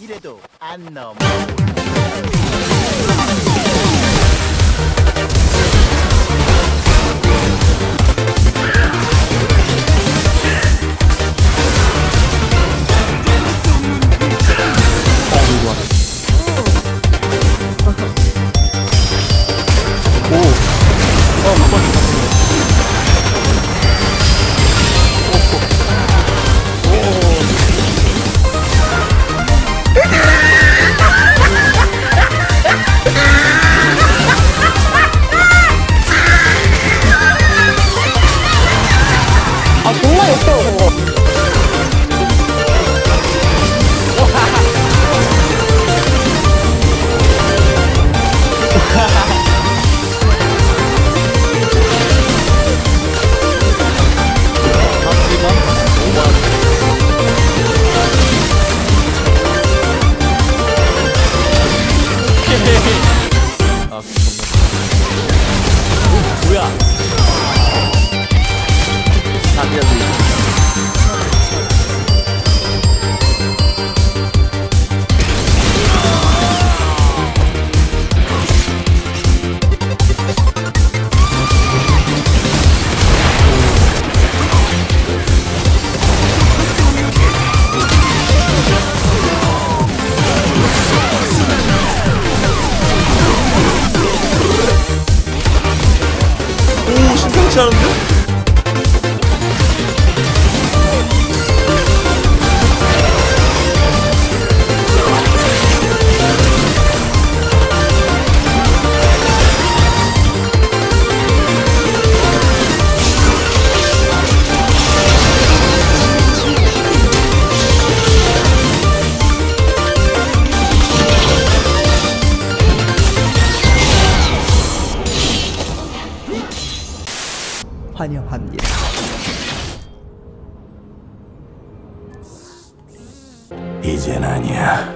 이래도 안 넘어. 아, 上的 환영합니다. 이젠 아니야.